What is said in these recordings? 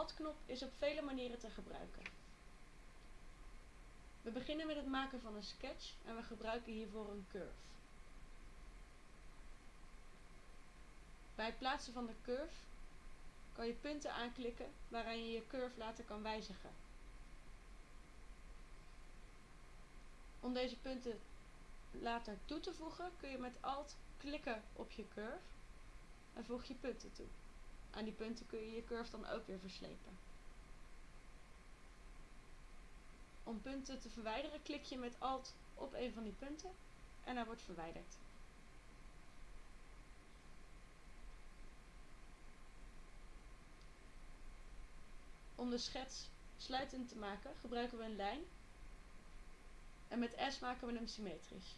Alt-knop is op vele manieren te gebruiken. We beginnen met het maken van een sketch en we gebruiken hiervoor een curve. Bij het plaatsen van de curve kan je punten aanklikken waaraan je je curve later kan wijzigen. Om deze punten later toe te voegen kun je met Alt klikken op je curve en voeg je punten toe. Aan die punten kun je je curve dan ook weer verslepen. Om punten te verwijderen klik je met Alt op een van die punten en hij wordt verwijderd. Om de schets sluitend te maken gebruiken we een lijn en met S maken we hem symmetrisch.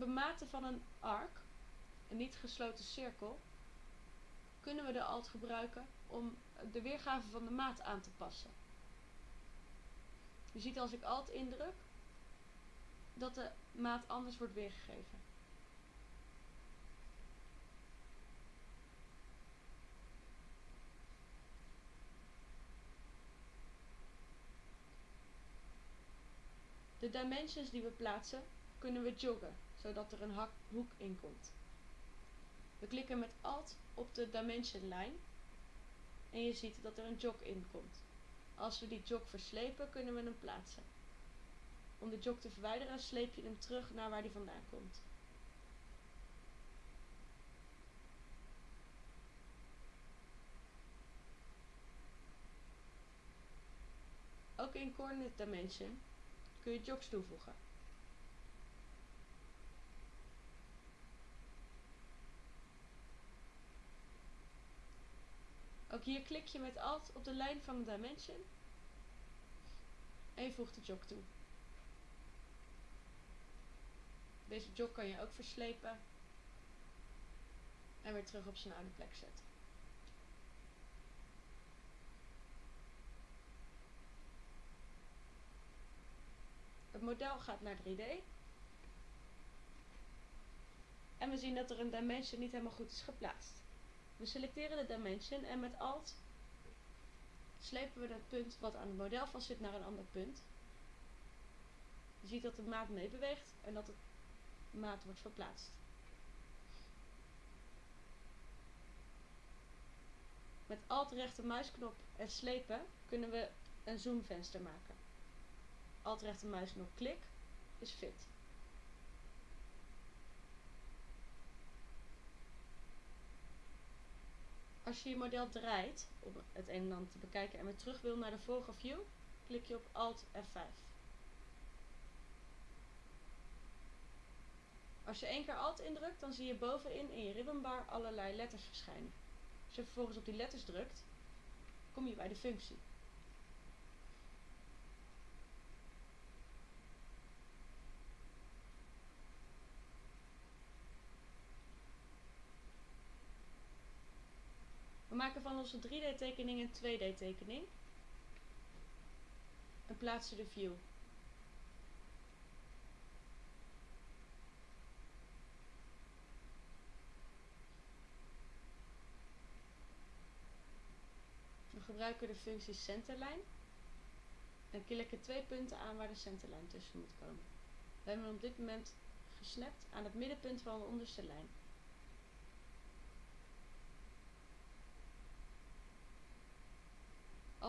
Bematen van een arc, een niet gesloten cirkel, kunnen we de alt gebruiken om de weergave van de maat aan te passen. Je ziet als ik alt indruk dat de maat anders wordt weergegeven. De dimensions die we plaatsen kunnen we joggen, zodat er een hoek in komt. We klikken met Alt op de dimension lijn en je ziet dat er een jog in komt. Als we die jog verslepen kunnen we hem plaatsen. Om de jog te verwijderen sleep je hem terug naar waar die vandaan komt. Ook in Coordinate Dimension kun je jogs toevoegen. Ook hier klik je met Alt op de lijn van de dimension en je voegt de jog toe. Deze jog kan je ook verslepen en weer terug op zijn oude plek zetten. Het model gaat naar 3D. En we zien dat er een dimension niet helemaal goed is geplaatst. We selecteren de dimension en met Alt slepen we het punt wat aan het model vast zit naar een ander punt. Je ziet dat de maat meebeweegt en dat de maat wordt verplaatst. Met Alt rechtermuisknop en slepen kunnen we een zoomvenster maken. Alt rechtermuisknop klik is fit. Als je je model draait om het een en ander te bekijken en weer terug wil naar de vorige view, klik je op Alt F5. Als je één keer Alt indrukt, dan zie je bovenin in je ribbonbar allerlei letters verschijnen. Als je vervolgens op die letters drukt, kom je bij de functie. Maken van onze 3D tekening een 2D tekening. En plaatsen de view. We gebruiken de functie centerline. En klikken twee punten aan waar de centerlijn tussen moet komen. We hebben op dit moment gesnapt aan het middenpunt van de onderste lijn.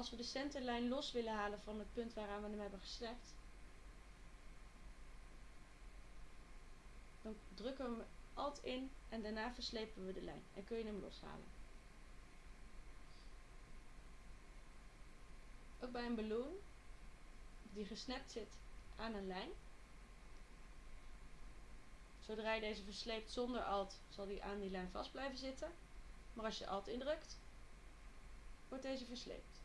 Als we de centerlijn los willen halen van het punt waaraan we hem hebben gesnapt, dan drukken we hem alt in en daarna verslepen we de lijn en kun je hem loshalen. Ook bij een balloon die gesnapt zit aan een lijn. Zodra je deze versleept zonder alt zal die aan die lijn vast blijven zitten. Maar als je alt indrukt, wordt deze versleept.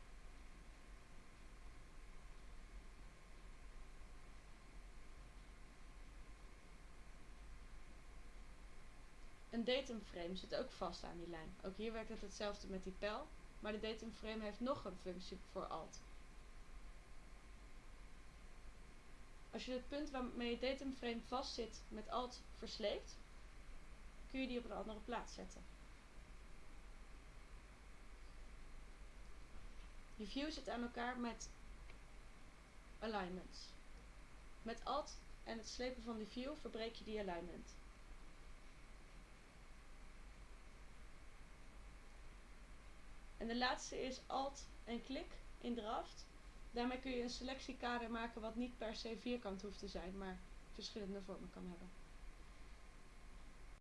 Een datumframe zit ook vast aan die lijn. Ook hier werkt het hetzelfde met die pijl, maar de datumframe heeft nog een functie voor alt. Als je het punt waarmee je datumframe vastzit met alt versleept, kun je die op een andere plaats zetten. Je view zit aan elkaar met alignments. Met alt en het slepen van die view verbreek je die alignment. En de laatste is alt en klik in draft. Daarmee kun je een selectiekader maken wat niet per se vierkant hoeft te zijn, maar verschillende vormen kan hebben.